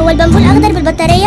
هو البنبول الاخضر بالبطارية؟